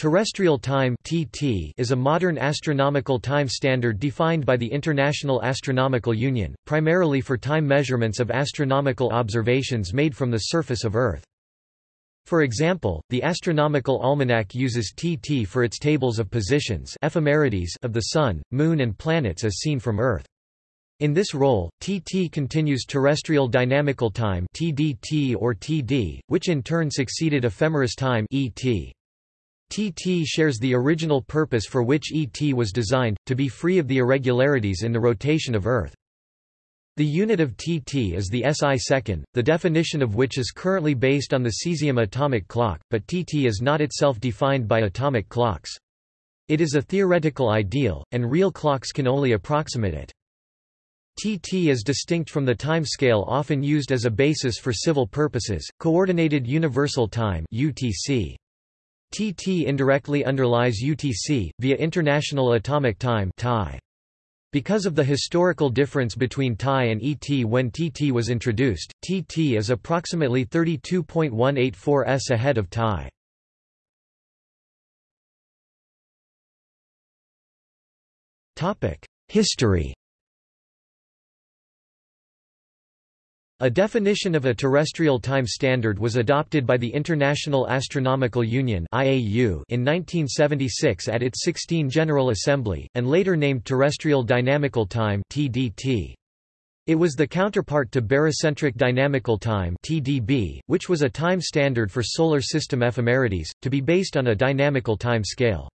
Terrestrial time (TT) is a modern astronomical time standard defined by the International Astronomical Union, primarily for time measurements of astronomical observations made from the surface of Earth. For example, the Astronomical Almanac uses TT for its tables of positions ephemerides of the Sun, Moon and planets as seen from Earth. In this role, TT continues terrestrial dynamical time TDT or TD, which in turn succeeded ephemeris time ET. TT shares the original purpose for which ET was designed, to be free of the irregularities in the rotation of Earth. The unit of TT is the SI second, the definition of which is currently based on the cesium atomic clock, but TT is not itself defined by atomic clocks. It is a theoretical ideal, and real clocks can only approximate it. TT is distinct from the time scale often used as a basis for civil purposes, Coordinated Universal Time UTC. TT indirectly underlies UTC, via International Atomic Time Because of the historical difference between TAI and ET when TT was introduced, TT is approximately 32.184 s ahead of TAI. History A definition of a terrestrial time standard was adopted by the International Astronomical Union (IAU) in 1976 at its 16 General Assembly and later named Terrestrial Dynamical Time (TDT). It was the counterpart to barycentric dynamical time (TDB), which was a time standard for solar system ephemerides, to be based on a dynamical time scale.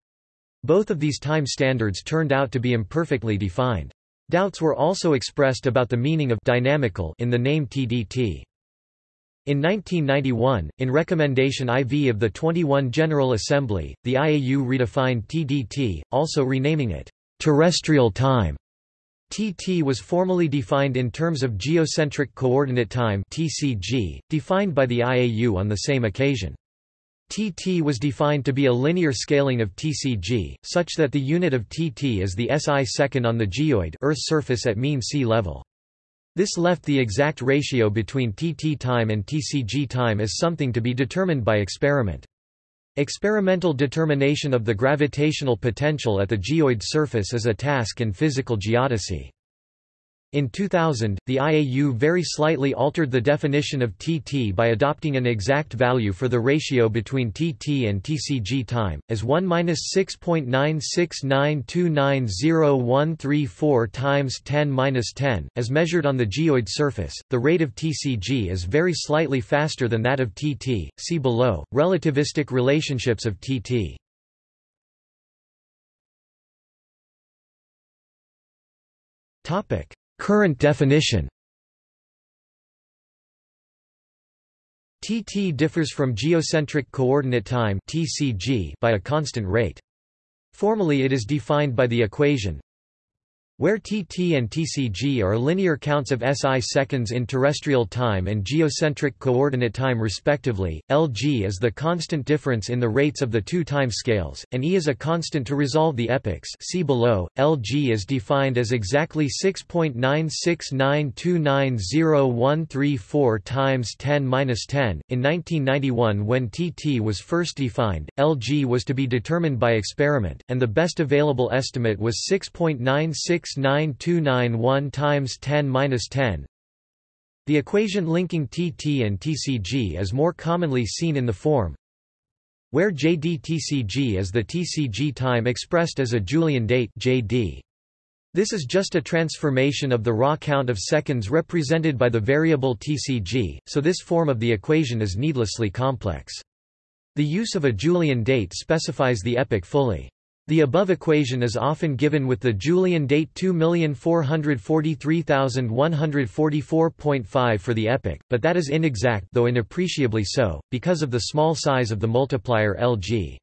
Both of these time standards turned out to be imperfectly defined. Doubts were also expressed about the meaning of dynamical in the name TDT. In 1991, in Recommendation IV of the 21 General Assembly, the IAU redefined TDT, also renaming it terrestrial time. TT was formally defined in terms of geocentric coordinate time (TCG), defined by the IAU on the same occasion. TT was defined to be a linear scaling of TCG, such that the unit of TT is the SI second on the geoid Earth's surface at mean sea level. This left the exact ratio between TT time and TCG time as something to be determined by experiment. Experimental determination of the gravitational potential at the geoid surface is a task in physical geodesy. In 2000, the IAU very slightly altered the definition of TT by adopting an exact value for the ratio between TT and TCG time, as 1-6.969290134 times 10-10, as measured on the geoid surface. The rate of TCG is very slightly faster than that of TT. See below, relativistic relationships of TT. Topic Current definition TT differs from geocentric coordinate time by a constant rate. Formally it is defined by the equation where TT and TCG are linear counts of SI seconds in terrestrial time and geocentric coordinate time respectively, Lg is the constant difference in the rates of the two time scales, and E is a constant to resolve the epochs see below, Lg is defined as exactly 6.969290134 times 10 10. In 1991 when TT was first defined, Lg was to be determined by experiment, and the best available estimate was 6.96 69291 times 10-10. The equation linking TT and TCG is more commonly seen in the form where JD-TCG is the TCG time expressed as a Julian date JD. This is just a transformation of the raw count of seconds represented by the variable TCG, so this form of the equation is needlessly complex. The use of a Julian date specifies the epoch fully. The above equation is often given with the Julian date 2,443,144.5 for the epoch, but that is inexact though inappreciably so, because of the small size of the multiplier Lg.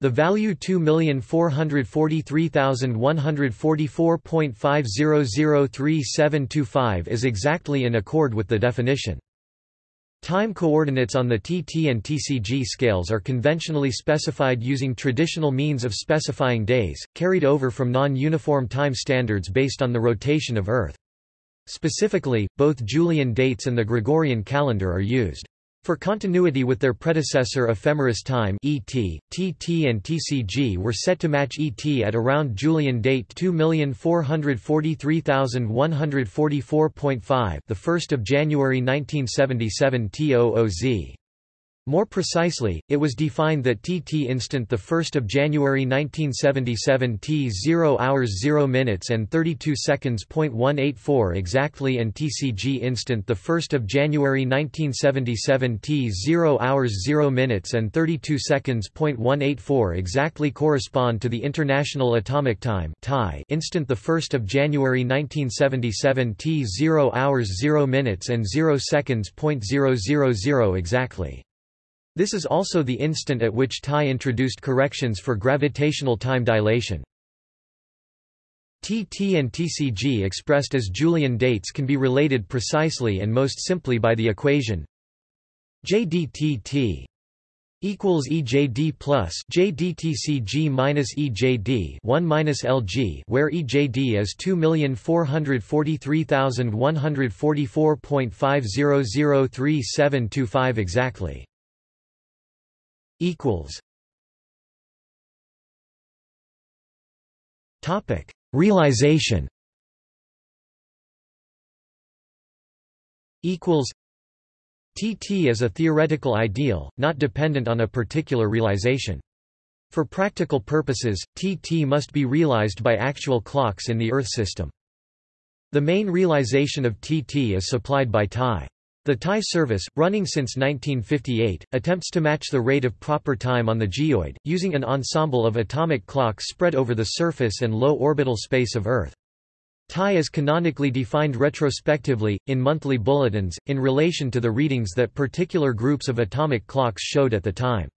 The value 2,443,144.5003725 is exactly in accord with the definition. Time coordinates on the TT and TCG scales are conventionally specified using traditional means of specifying days, carried over from non-uniform time standards based on the rotation of Earth. Specifically, both Julian dates and the Gregorian calendar are used. For continuity with their predecessor ephemeris time ET, TT and TCG were set to match ET at around Julian date 2443144.5 the 1st of January 1977 TOOZ. More precisely, it was defined that TT instant 1 January 1977 T 0 hours 0 minutes and 32 seconds .184 exactly and TCG instant 1 January 1977 T 0 hours 0 minutes and 32 seconds .184 exactly correspond to the International Atomic Time instant 1 January 1977 T 0 hours 0 minutes and 0 seconds .000 exactly. This is also the instant at which TAI introduced corrections for gravitational time dilation. TT and TCG expressed as Julian dates can be related precisely and most simply by the equation JDTT equals EJD plus JDTCG minus EJD 1 minus LG where EJD is 2,443,144.5003725 exactly equals Topic Realization equals TT is a theoretical ideal, not dependent on a particular realization. For practical purposes, TT must be realized by actual clocks in the Earth system. The main realization of TT is supplied by TAI. The TAI service, running since 1958, attempts to match the rate of proper time on the geoid, using an ensemble of atomic clocks spread over the surface and low orbital space of Earth. TAI is canonically defined retrospectively, in monthly bulletins, in relation to the readings that particular groups of atomic clocks showed at the time.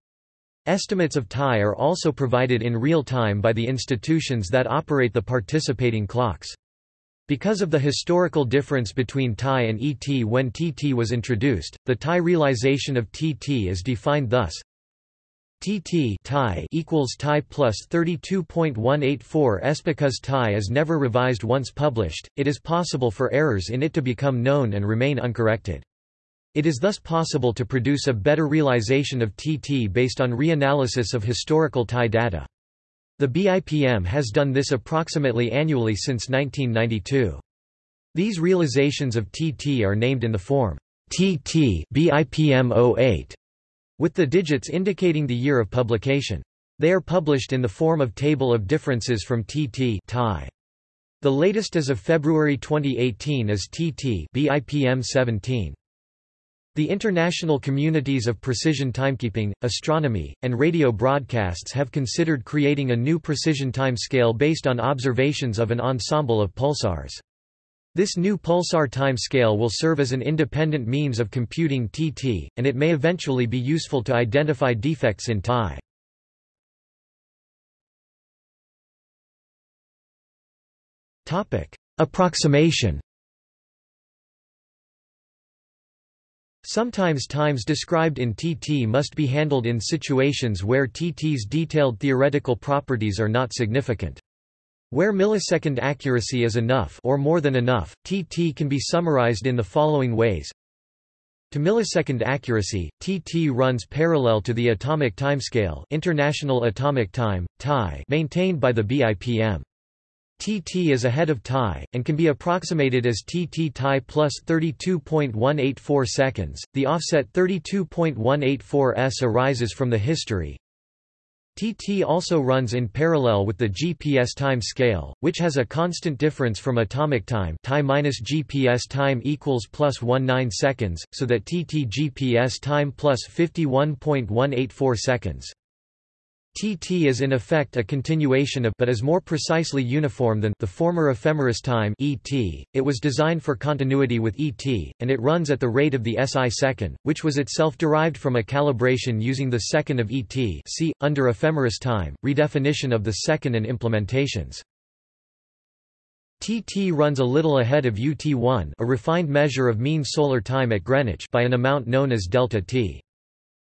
Estimates of TAI are also provided in real time by the institutions that operate the participating clocks. Because of the historical difference between TAI and ET when TT was introduced, the TAI realization of TT is defined thus TT TAI equals TAI plus 32.184 s because TAI is never revised once published, it is possible for errors in it to become known and remain uncorrected. It is thus possible to produce a better realization of TT based on reanalysis of historical TAI data. The BIPM has done this approximately annually since 1992. These realizations of TT are named in the form TT BIPM 08, with the digits indicating the year of publication. They are published in the form of table of differences from TT TAI. The latest as of February 2018 is TT BIPM 17. The international communities of precision timekeeping, astronomy, and radio broadcasts have considered creating a new precision time scale based on observations of an ensemble of pulsars. This new pulsar time scale will serve as an independent means of computing TT, and it may eventually be useful to identify defects in TAI. Approximation Sometimes times described in TT must be handled in situations where TT's detailed theoretical properties are not significant. Where millisecond accuracy is enough or more than enough, TT can be summarized in the following ways. To millisecond accuracy, TT runs parallel to the atomic timescale International Atomic Time, TAI maintained by the BIPM. TT is ahead of TAI, and can be approximated as TT TAI plus 32.184 seconds. The offset 32.184 s arises from the history. TT also runs in parallel with the GPS time scale, which has a constant difference from atomic time TAI minus GPS time equals plus 19 seconds, so that TT GPS time plus 51.184 seconds. TT is in effect a continuation of but is more precisely uniform than the former ephemeris time ET. It was designed for continuity with ET, and it runs at the rate of the SI second, which was itself derived from a calibration using the second of ET see, under ephemeris time, redefinition of the second and implementations. TT runs a little ahead of UT1 a refined measure of mean solar time at Greenwich by an amount known as delta T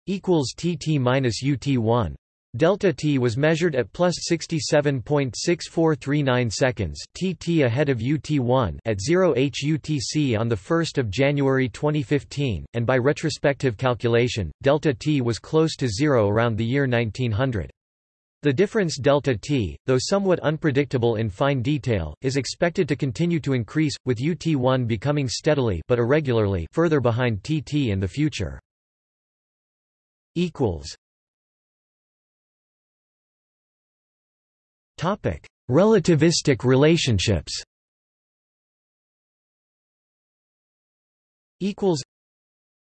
equals TT minus UT1. Delta t was measured at plus 67.6439 seconds tt ahead of UT1 at 0 h UTC on 1 January 2015, and by retrospective calculation, delta t was close to zero around the year 1900. The difference delta t, though somewhat unpredictable in fine detail, is expected to continue to increase, with UT1 becoming steadily but irregularly further behind TT in the future. Relativistic relationships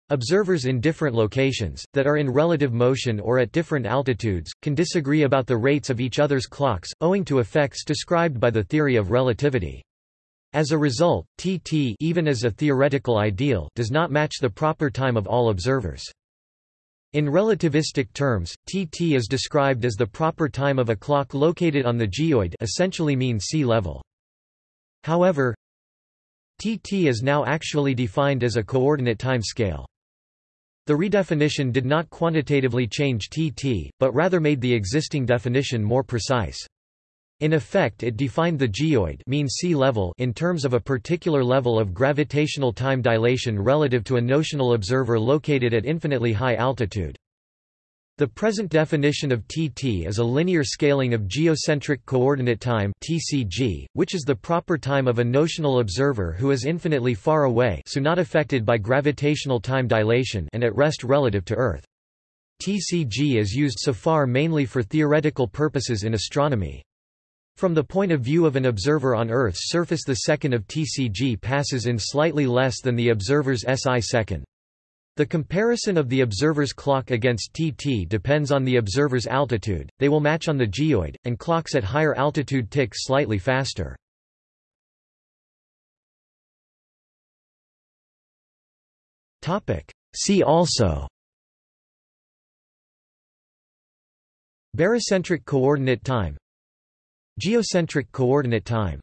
Observers in different locations, that are in relative motion or at different altitudes, can disagree about the rates of each other's clocks, owing to effects described by the theory of relativity. As a result, TT even as a theoretical ideal does not match the proper time of all observers. In relativistic terms, TT is described as the proper time of a clock located on the geoid essentially mean sea level. However, TT is now actually defined as a coordinate time scale. The redefinition did not quantitatively change TT, but rather made the existing definition more precise. In effect it defined the geoid mean sea level in terms of a particular level of gravitational time dilation relative to a notional observer located at infinitely high altitude. The present definition of TT is a linear scaling of geocentric coordinate time (TCG), which is the proper time of a notional observer who is infinitely far away, so not affected by gravitational time dilation and at rest relative to Earth. TCG is used so far mainly for theoretical purposes in astronomy. From the point of view of an observer on Earth's surface the second of TCG passes in slightly less than the observer's SI second. The comparison of the observer's clock against TT depends on the observer's altitude, they will match on the geoid, and clocks at higher altitude tick slightly faster. See also Barycentric coordinate time Geocentric coordinate time